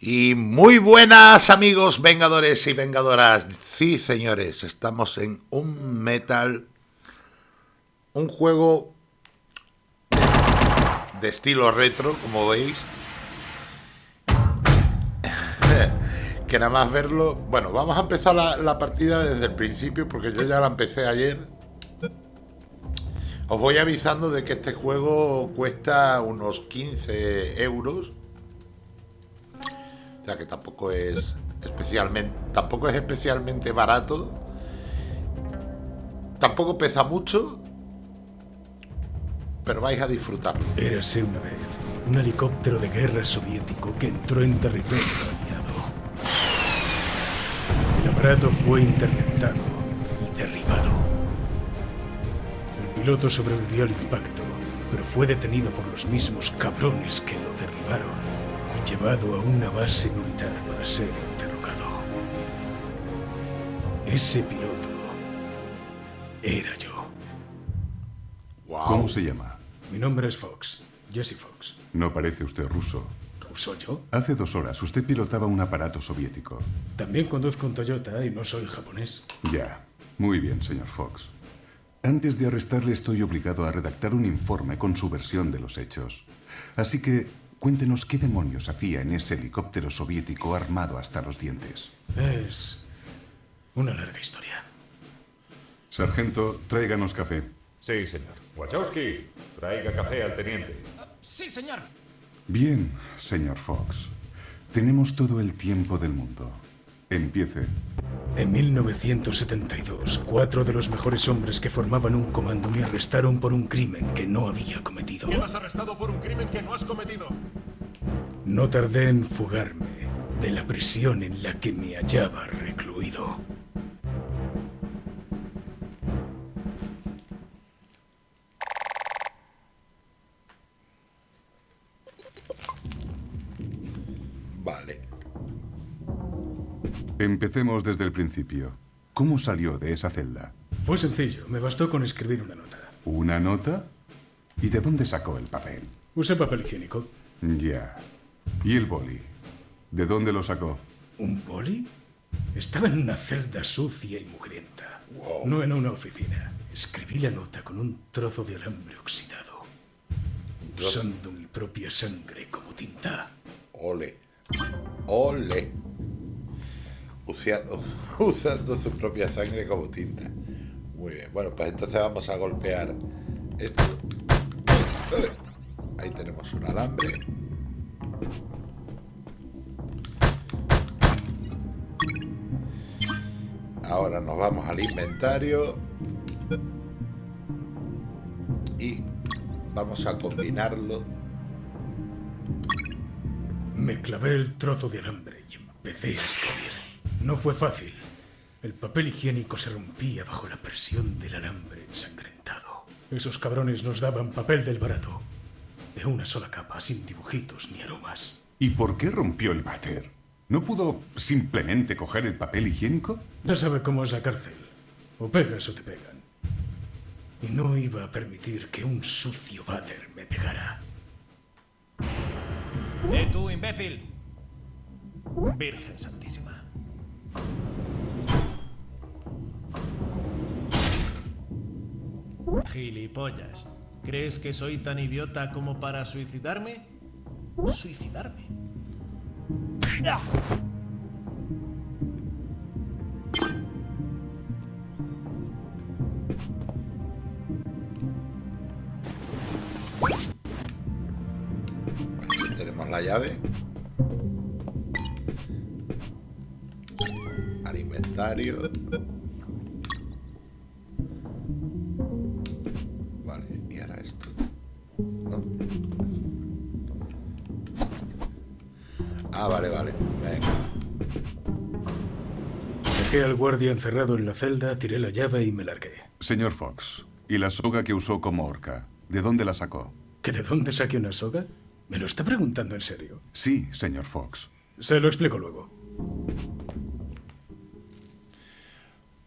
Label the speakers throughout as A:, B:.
A: Y muy buenas amigos vengadores y vengadoras. Sí, señores, estamos en un metal, un juego de estilo retro, como veis. que nada más verlo... Bueno, vamos a empezar la, partida desde el principio porque yo ya la empecé ayer. Os voy avisando de que este juego cuesta unos 15 euros o sea que tampoco es especialmente, tampoco es especialmente barato. Tampoco pesa mucho, pero vais a disfrutarlo.
B: Érase una vez un helicóptero de guerra soviético que entró en territorio aliado. El aparato fue interceptado y derribado. El piloto sobrevivió al impacto, pero fue detenido por los mismos cabrones que lo derribaron llevado a una base militar para ser interrogado. Ese piloto era yo.
C: ¿Cómo se llama?
B: Mi nombre es Fox, Jesse Fox.
C: No parece usted ruso.
B: ¿Ruso yo?
C: Hace dos horas usted pilotaba un aparato soviético.
B: También conduzco un Toyota y no soy japonés.
C: Ya. Muy bien, señor Fox. Antes de arrestarle estoy obligado a redactar un informe con su versión de los hechos. Así que Cuéntenos qué demonios hacía en ese helicóptero soviético armado hasta los dientes.
B: Es una larga historia.
C: Sargento, tráiganos café.
D: Sí, señor. Wachowski, traiga café al teniente.
E: Sí, señor.
C: Bien, señor Fox. Tenemos todo el tiempo del mundo. Empiece.
B: En 1972, cuatro de los mejores hombres que formaban un comando me arrestaron por un crimen que no había cometido.
D: ¿Quién has arrestado por un crimen que no has cometido?
B: No tardé en fugarme de la prisión en la que me hallaba recluido.
C: Empecemos desde el principio. ¿Cómo salió de esa celda?
B: Fue sencillo. Me bastó con escribir una nota.
C: ¿Una nota? ¿Y de dónde sacó el papel?
B: Usé papel higiénico.
C: Ya. ¿Y el boli? ¿De dónde lo sacó?
B: ¿Un boli? Estaba en una celda sucia y mugrienta. No en una oficina. Escribí la nota con un trozo de alambre oxidado. Usando mi propia sangre como tinta.
A: Ole. Ole. usando su propia sangre como tinta. Muy bien, bueno, pues entonces vamos a golpear esto. Ahí tenemos un alambre. Ahora nos vamos al inventario. Y vamos a combinarlo.
B: Me clavé el trozo de alambre y empecé a escribir. No fue fácil. El papel higiénico se rompía bajo la presión del alambre ensangrentado. Esos cabrones nos daban papel del barato. De una sola capa, sin dibujitos ni aromas.
C: ¿Y por qué rompió el váter? ¿No pudo simplemente coger el papel higiénico?
B: Ya sabe cómo es la cárcel. O pegas o te pegan. Y no iba a permitir que un sucio váter me pegara.
E: ¡Eh, tú, imbécil! Virgen Santísima. Gilipollas. ¿Crees que soy tan idiota como para suicidarme? ¿Suicidarme?
A: tenemos la llave. Al inventario. Ah, vale, vale. Venga.
B: Dejé al guardia encerrado en la celda, tiré la llave y me largué.
C: Señor Fox, ¿y la soga que usó como horca? ¿De dónde la sacó?
B: ¿Que de dónde saqué una soga? ¿Me lo está preguntando en serio?
C: Sí, señor Fox.
B: Se lo explico luego.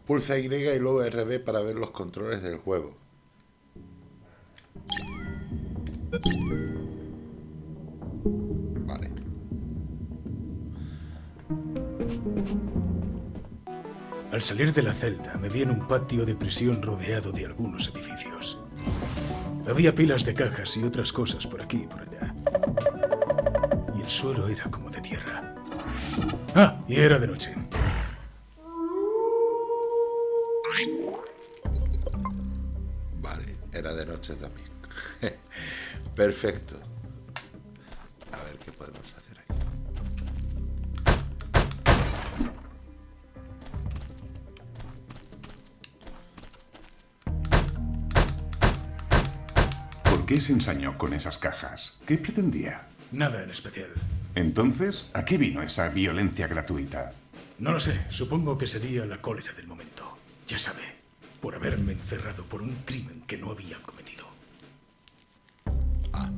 A: Pulsa Y y luego RB para ver los controles del juego.
B: Al salir de la celda, me vi en un patio de prisión rodeado de algunos edificios. Había pilas de cajas y otras cosas por aquí y por allá. Y el suelo era como de tierra. Ah, y era de noche.
A: Noche también. Perfecto. A ver qué podemos hacer aquí.
C: ¿Por qué se ensañó con esas cajas? ¿Qué pretendía?
B: Nada en especial.
C: Entonces, ¿a qué vino esa violencia gratuita?
B: No lo sé, supongo que sería la cólera del momento. Ya sabe, por haberme encerrado por un crimen que no había cometido.
A: Ah,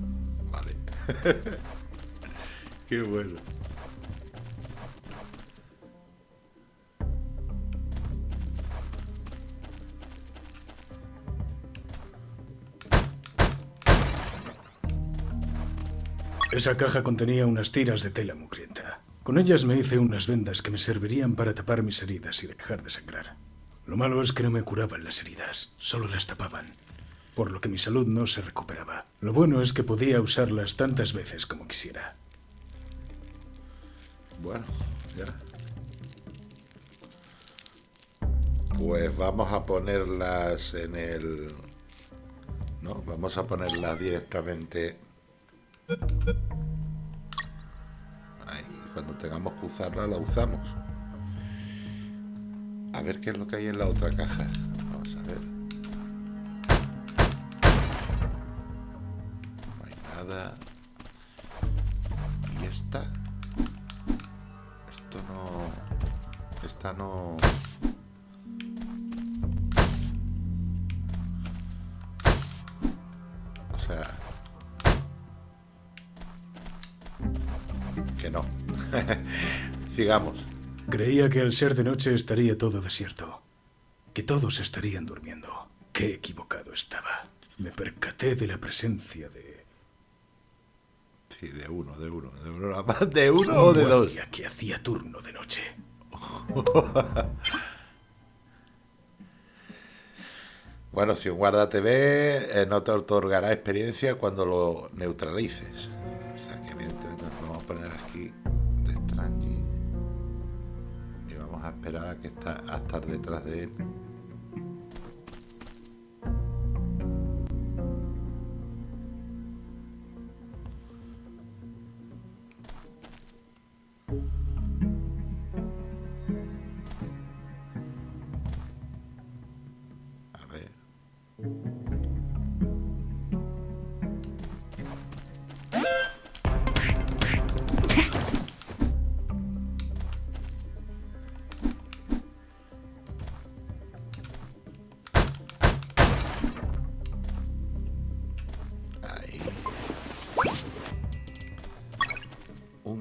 A: vale. qué bueno.
B: Esa caja contenía unas tiras de tela mugrienta. Con ellas me hice unas vendas que me servirían para tapar mis heridas y dejar de sangrar. Lo malo es que no me curaban las heridas, solo las tapaban, por lo que mi salud no se recuperaba. Lo bueno es que podía usarlas tantas veces como quisiera.
A: Bueno, ya. Pues vamos a ponerlas en el... No, vamos a ponerlas directamente... Ahí, cuando tengamos que usarla, la usamos. A ver qué es lo que hay en la otra caja. Vamos a ver. No hay nada. ¿Y esta? Esto no... Esta no... O sea... Que no. Sigamos.
B: Creía que al ser de noche estaría todo desierto, que todos estarían durmiendo. Qué equivocado estaba. Me percaté de la presencia de...
A: Sí, de uno, de uno, de uno, de uno o de dos.
B: que hacía turno de noche.
A: Bueno, si un guarda te ve, eh, no te otorgará experiencia cuando lo neutralices. Que está a estar detrás de él.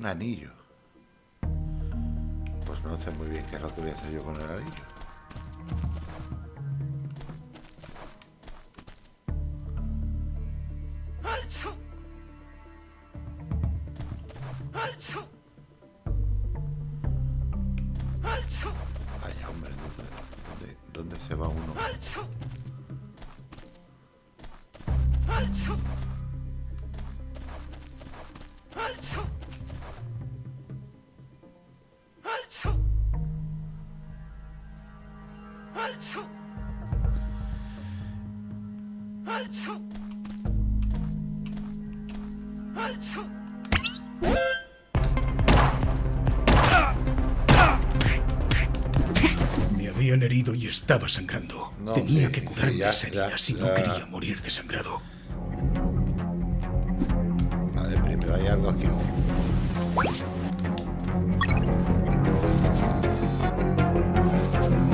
A: Anillo. Pues no sé muy bien qué es lo que voy a hacer yo con el anillo. Vaya hombre, ¿dónde, dónde, se va uno?
B: Me estaba sangrando.
A: No,
B: Tenía
A: sí,
B: que
A: sí,
B: curarme
A: ya,
B: esa herida
A: ya,
B: si
A: ya.
B: no quería morir desangrado.
A: Ver, primero hay algo aquí.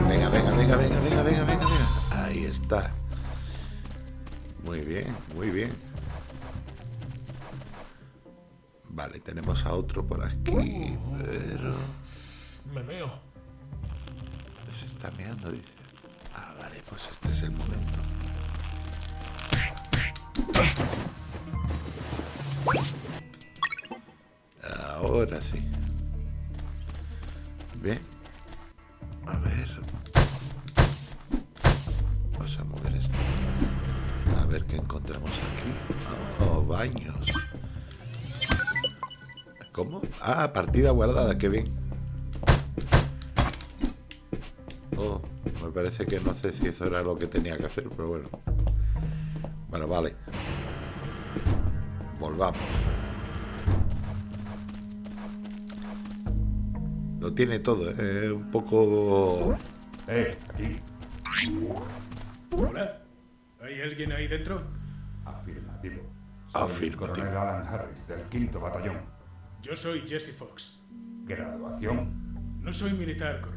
A: Venga, venga, venga, venga, venga, venga, venga, venga. Ahí está. Muy bien, muy bien. Vale, tenemos a otro por aquí, pero
E: Me veo.
A: se está meando, dice. Pues este es el momento. Ahora sí. Bien. A ver. Vamos a mover esto. A ver qué encontramos aquí. Oh, baños. ¿Cómo? Ah, partida guardada, qué bien. Parece que no sé si eso era lo que tenía que hacer, pero bueno. Bueno, vale. Volvamos. Lo tiene todo, ¿eh? un poco...
D: Eh, aquí.
B: Hola. ¿Hay alguien ahí dentro?
D: Afirmativo. Soy el
A: Afirmativo.
D: coronel Alan Harris, del quinto batallón.
B: Yo soy Jesse Fox.
D: Graduación.
B: No soy militar, coronel.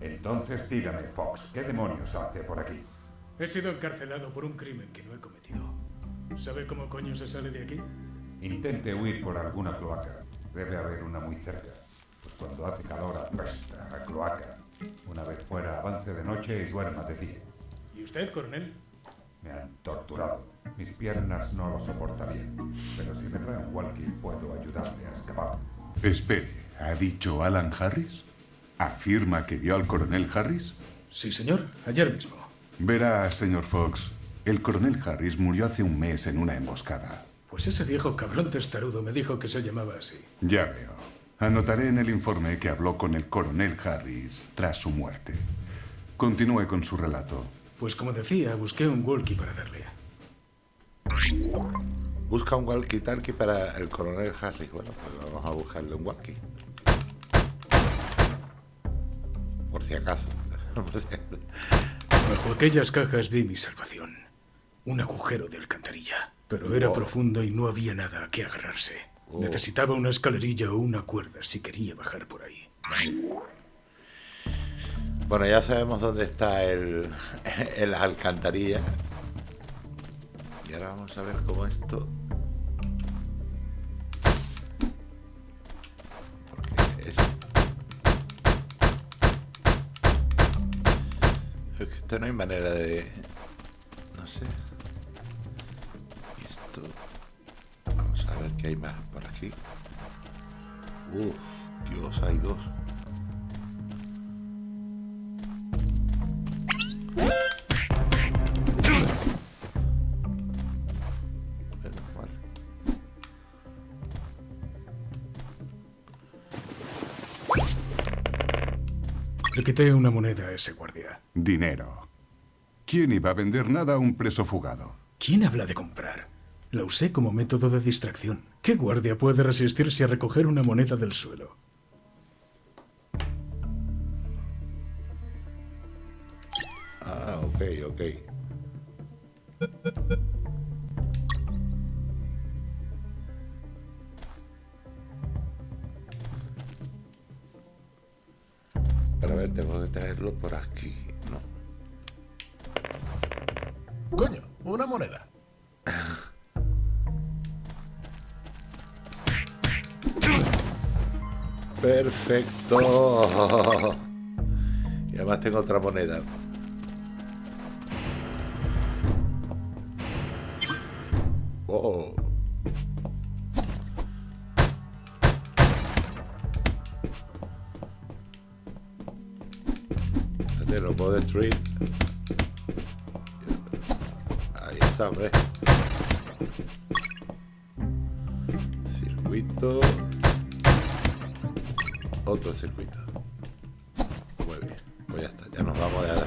D: Entonces dígame, Fox, ¿qué demonios hace por aquí?
B: He sido encarcelado por un crimen que no he cometido. ¿Sabe cómo coño se sale de aquí?
D: Intente huir por alguna cloaca. Debe haber una muy cerca. Pues cuando hace calor apesta a cloaca. Una vez fuera, avance de noche y duerma de día.
B: ¿Y usted, coronel?
D: Me han torturado. Mis piernas no lo soportarían. Pero si me traen walkie, puedo ayudarle a escapar.
C: Espere, ¿ha dicho Alan Harris? ¿Afirma que vio al coronel Harris?
B: Sí, señor. Ayer mismo.
C: Verá, señor Fox, el coronel Harris murió hace un mes en una emboscada.
B: Pues ese viejo cabrón testarudo me dijo que se llamaba así.
C: Ya veo. Anotaré en el informe que habló con el coronel Harris tras su muerte. Continúe con su relato.
B: Pues como decía, busqué un walkie para darle.
A: Busca un walkie-talkie para el coronel Harris. Bueno, pues vamos a buscarle un walkie. Por si acaso.
B: Bajo aquellas cajas vi mi salvación. Un agujero de alcantarilla. Pero era
A: Oh.
B: profundo y no había nada a que agarrarse.
A: Oh.
B: Necesitaba una escalerilla o una cuerda si quería bajar por ahí.
A: Bueno, ya sabemos dónde está el, el alcantarilla. Y ahora vamos a ver cómo esto... Porque es... Es que esto no hay manera de... No sé. Esto... Vamos a ver qué hay más por aquí. Uf, Dios, hay dos.
B: Quité una moneda a ese guardia.
C: Dinero. ¿Quién iba a vender nada a un preso fugado?
B: ¿Quién habla de comprar? La usé como método de distracción. ¿Qué guardia puede resistirse a recoger una moneda del suelo?
A: Ver, tengo que traerlo por aquí. No.
E: Coño, una moneda.
A: Perfecto. Y además tengo otra moneda. Ahí está, hombre. Circuito. Otro circuito. Muy bien. Pues ya está. Ya nos vamos de aquí.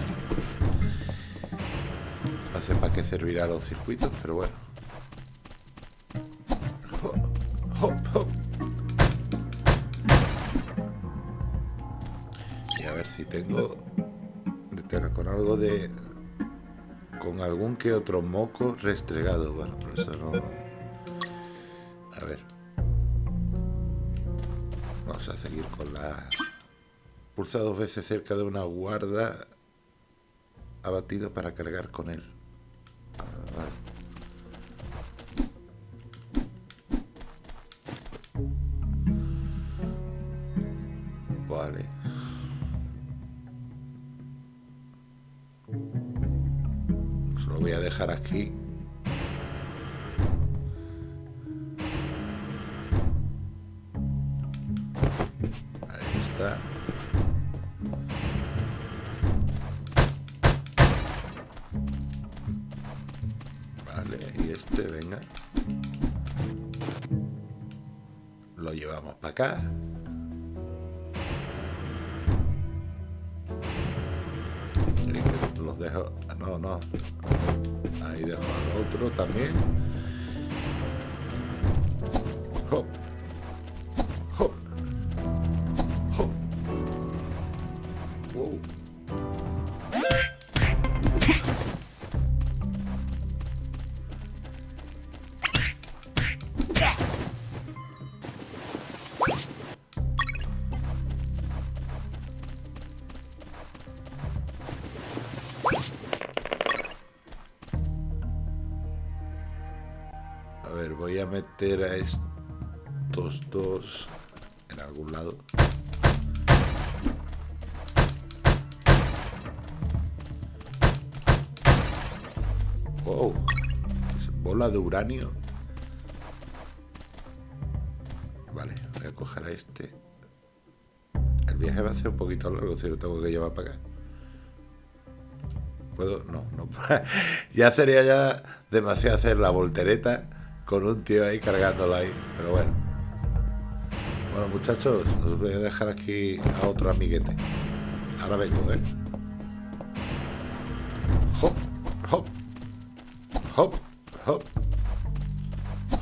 A: No sé para qué servirán los circuitos, pero bueno. Hop, hop, hop. Y a ver si tengo algo de con algún que otro moco restregado. Bueno, por eso no. A ver. Vamos a seguir con la. Pulsa dos veces cerca de una guarda abatido para cargar con él. Vale, y este, venga. Lo llevamos para acá. Los dejo... Ah, no, no. Ahí dejo al otro también. Voy a meter a estos dos en algún lado. Wow, bola de uranio. Vale, voy a coger a este. El viaje va a ser un poquito largo si lo tengo que llevar para acá. ¿Puedo? No, no. ya sería ya demasiado hacer la voltereta con un tío ahí cargándolo ahí. Pero bueno. Bueno, muchachos, os voy a dejar aquí a otro amiguete. Ahora vengo, ¿eh? Hop, hop, hop, hop,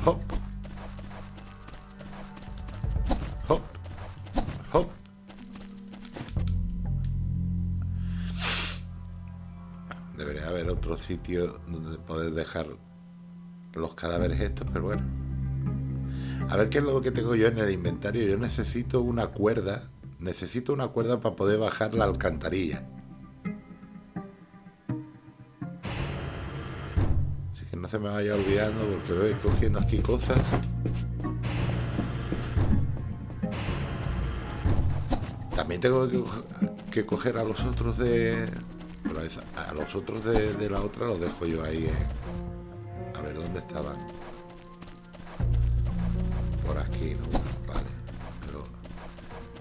A: hop, hop, hop. Debería haber otro sitio donde poder dejar los cadáveres estos, pero bueno. A ver qué es lo que tengo yo en el inventario. Yo necesito una cuerda. Necesito una cuerda para poder bajar la alcantarilla. Así que no se me vaya olvidando porque voy cogiendo aquí cosas. También tengo que, coger a los otros de... A los otros de, de la otra los dejo yo ahí. eh. Estaban. Por aquí, ¿no? Vale. Pero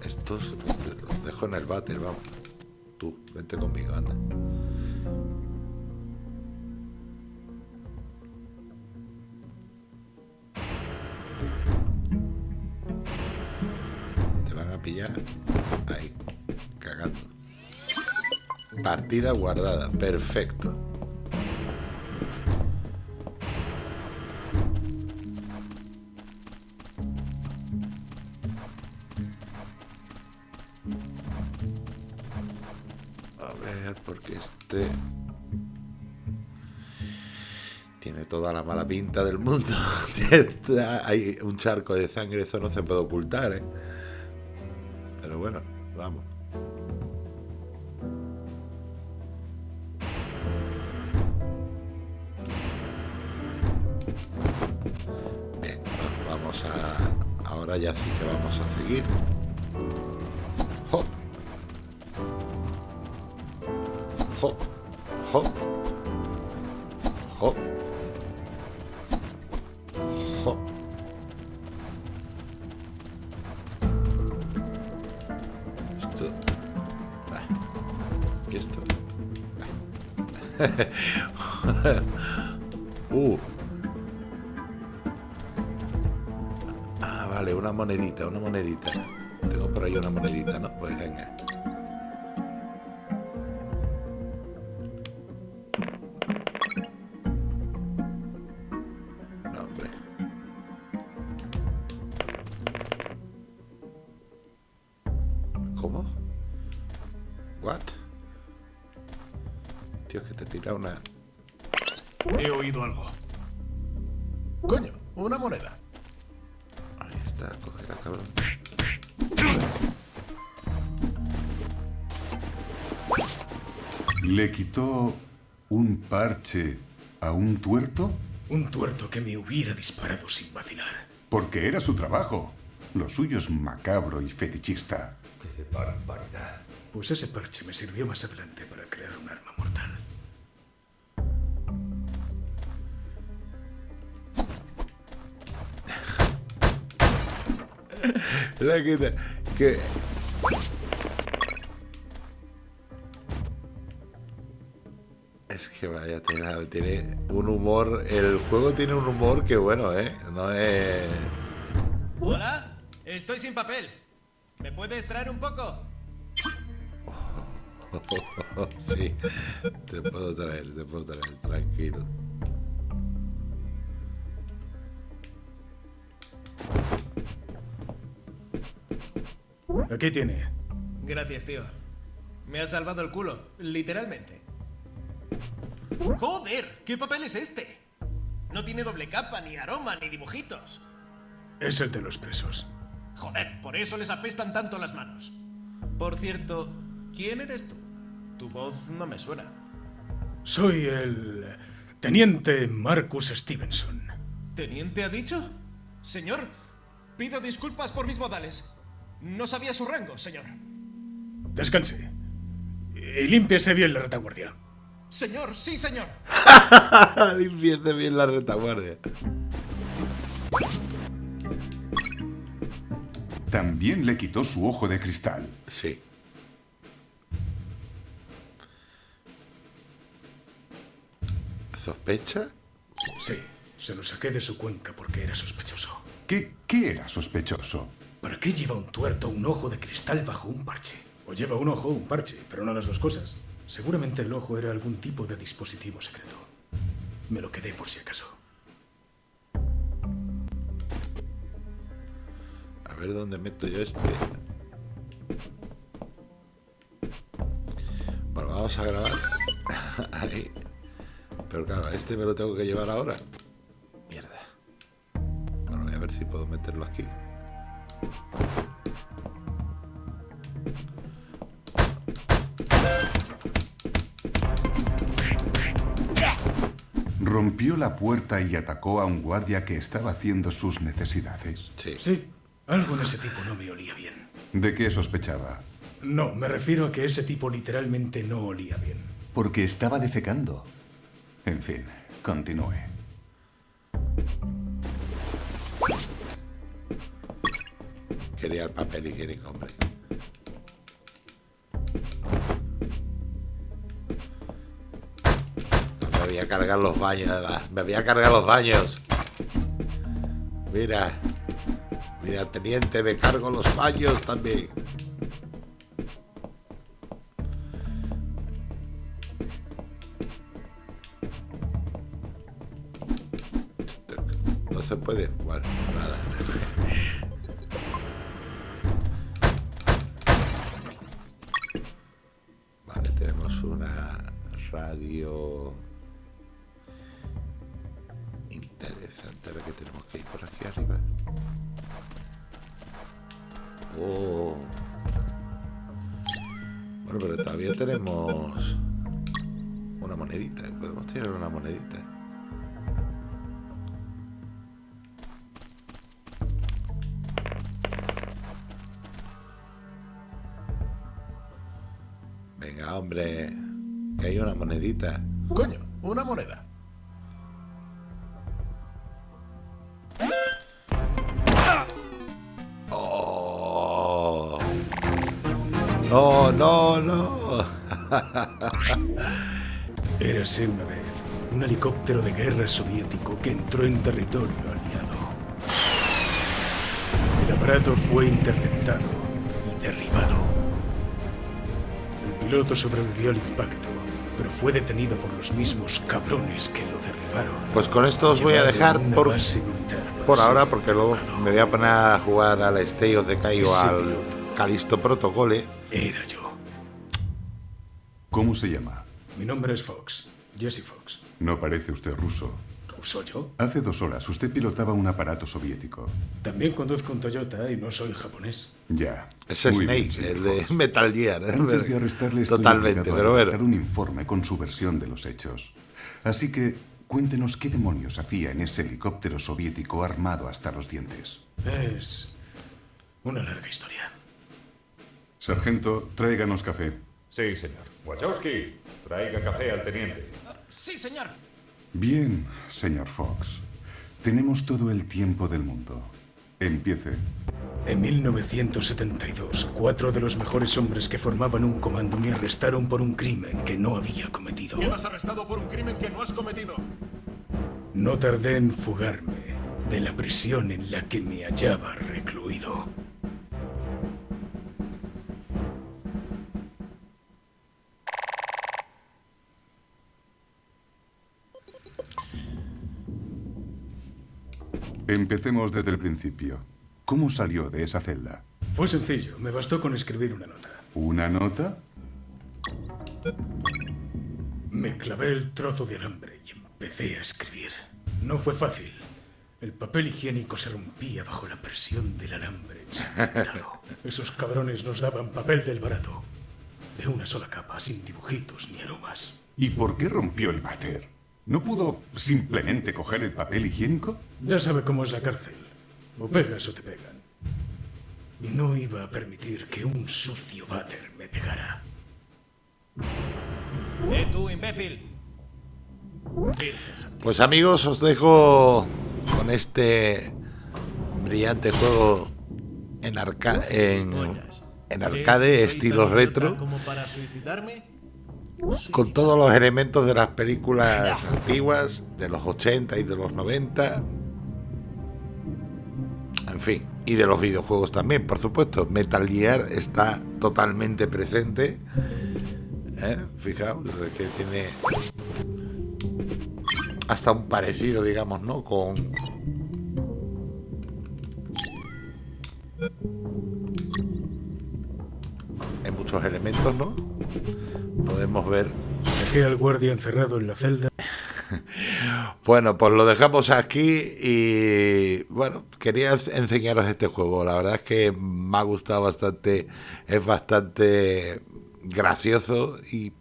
A: estos los dejo en el váter, vamos. Tú, vente conmigo, anda. Te van a pillar ahí, cagando. Partida guardada, perfecto. Del mundo. Hay un charco de sangre, eso no se puede ocultar, ¿eh? Pero bueno, vamos. Bien, va- vamos a... Ahora ya sí que vamos a seguir. Hop. Hop. Hop. Hop. uh. Ah, vale, una monedita, una monedita. Tengo por ahí una monedita, ¿no? Pues venga.
E: He oído algo. Coño, una moneda.
A: Ahí está, cógela, cabrón.
C: ¿Le quitó un parche a un tuerto?
B: Un tuerto que me hubiera disparado sin vacilar.
C: Porque era su trabajo. Lo suyo es macabro y fetichista.
D: ¡Qué barbaridad!
B: Pues ese parche me sirvió más adelante para crear un arma mortal.
A: La que... que... Es que vaya, tiene, tiene un humor. El juego tiene un humor que bueno, ¿eh? No es.
E: Hola, estoy sin papel. ¿Me puedes traer un poco?
A: sí, te puedo traer, te puedo traer, tranquilo.
B: Aquí tiene.
E: Gracias, tío. Me has salvado el culo, literalmente. ¡Joder! ¿Qué papel es este? No tiene doble capa, ni aroma, ni dibujitos.
B: Es el de los presos.
E: Joder, por eso les apestan tanto las manos. Por cierto, ¿quién eres tú? Tu voz no me suena.
B: Soy el teniente Marcus Stevenson.
E: ¿Teniente ha dicho? Señor, pido disculpas por mis modales. No sabía su rango, señor.
B: Descanse. Y límpiese bien la retaguardia.
E: Señor, sí, señor.
A: Limpiece bien la retaguardia.
C: También le quitó su ojo de cristal.
A: Sí. ¿Sospecha?
B: Sí, se lo saqué de su cuenca porque era sospechoso.
C: ¿Qué, qué era sospechoso?
B: ¿Para qué lleva un tuerto un ojo de cristal bajo un parche? O lleva un ojo un parche, pero no las dos cosas. Seguramente el ojo era algún tipo de dispositivo secreto. Me lo quedé por si acaso.
A: A ver dónde meto yo este. Bueno, vamos a grabar. Ahí. Pero claro, este me lo tengo que llevar ahora. Mierda. Bueno, voy a ver si puedo meterlo aquí.
C: Rompió la puerta y atacó a un guardia que estaba haciendo sus necesidades.
A: Sí.
B: Sí, algo en ese tipo no me olía bien.
C: ¿De qué sospechaba?
B: No, me refiero a que ese tipo literalmente no olía bien.
C: Porque estaba defecando. En fin, continúe.
A: Quería el papel higiénico, hombre. Me voy a cargar los baños. Me voy a cargar los baños. Mira. Mira, teniente, me cargo los baños también. No se puede. Bueno, nada. hombre. Que hay una monedita.
E: Coño, una moneda.
A: Oh. No, no, no.
B: Érase una vez un helicóptero de guerra soviético que entró en territorio aliado. El aparato fue interceptado y derribado. El piloto sobrevivió al impacto, pero fue detenido por los mismos cabrones que lo derribaron.
A: Pues con esto os voy a dejar por, ahora porque luego me voy a poner a jugar al Stay of Decay o al. Calisto Protocole.
B: Era yo.
C: ¿Cómo se llama?
B: Mi nombre es Fox, Jesse Fox.
C: No parece usted ruso.
B: ¿Ruso yo?
C: Hace dos horas usted pilotaba un aparato soviético.
B: También conduzco un Toyota y no soy japonés.
C: Ya.
A: Es
C: Muy
A: Snake, el de. Metal Gear. ¿eh?
C: Antes de arrestarle estoy
A: Totalmente,
C: obligado a
A: pero bueno.
C: un informe con su versión de los hechos. Así que cuéntenos qué demonios hacía en ese helicóptero soviético armado hasta los dientes.
B: Es una larga historia.
C: Sargento, tráiganos café.
D: Sí, señor. Wachowski, traiga café al teniente.
E: Sí, señor.
C: Bien, señor Fox. Tenemos todo el tiempo del mundo. Empiece.
B: En 1972, cuatro de los mejores hombres que formaban un comando me arrestaron por un crimen que no había cometido.
F: Quedas arrestado por un crimen que no has cometido.
B: No tardé en fugarme de la prisión en la que me hallaba recluido.
C: Empecemos desde el principio. ¿Cómo salió de esa celda?
B: Fue sencillo, me bastó con escribir una nota.
C: ¿Una nota?
B: Me clavé el trozo de alambre y empecé a escribir. No fue fácil. El papel higiénico se rompía bajo la presión del alambre ensangrentado. Esos cabrones nos daban papel del barato. De una sola capa, sin dibujitos ni aromas.
C: ¿Y por qué rompió el váter? ¿No pudo simplemente coger el papel higiénico?
B: Ya sabe cómo es la cárcel. O pegas o te pegan. Y no iba a permitir que un sucio váter me pegara.
E: ¡Eh, tú, imbécil!
A: Pues amigos, os dejo con este brillante juego en, arca en, en
E: ¿Crees
A: arcade, estilo retro,
E: idiota como para suicidarme?
A: Con todos los elementos de las películas antiguas, de los 80 y de los 90. En fin, y de los videojuegos también, por supuesto. Metal Gear está totalmente presente. ¿Eh? Fijaos, que tiene hasta un parecido, digamos, ¿no? Con en muchos elementos, ¿no? Podemos ver
B: Dejé al guardia encerrado en la celda.
A: Bueno, pues lo dejamos aquí y bueno, quería enseñaros este juego. La verdad es que me ha gustado bastante, es bastante gracioso y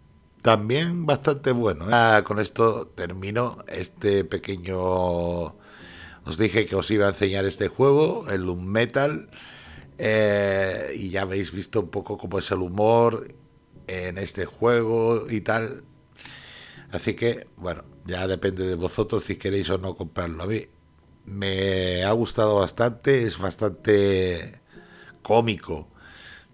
A: también bastante bueno. Ah, con esto termino este pequeño... Os dije que os iba a enseñar este juego, el Metal, eh, y ya habéis visto un poco cómo es el humor en este juego y tal. Así que, bueno, ya depende de vosotros si queréis o no comprarlo. A mí me ha gustado bastante, es bastante cómico.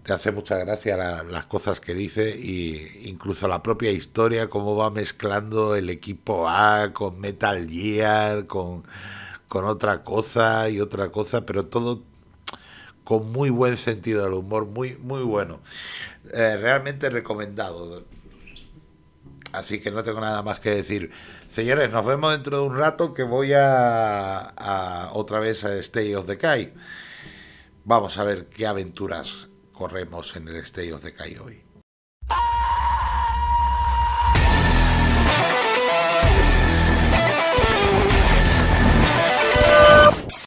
A: Te hace mucha gracia la- las cosas que dice y incluso la propia historia, cómo va mezclando el equipo A con Metal Gear, con, con otra cosa y otra cosa, pero todo con muy buen sentido del humor, muy, muy bueno. Eh, realmente recomendado. Así que no tengo nada más que decir. Señores, nos vemos dentro de un rato que voy a, a otra vez a Stay of the Kai. Vamos a ver qué aventuras corremos en el Stay of the Kai hoy.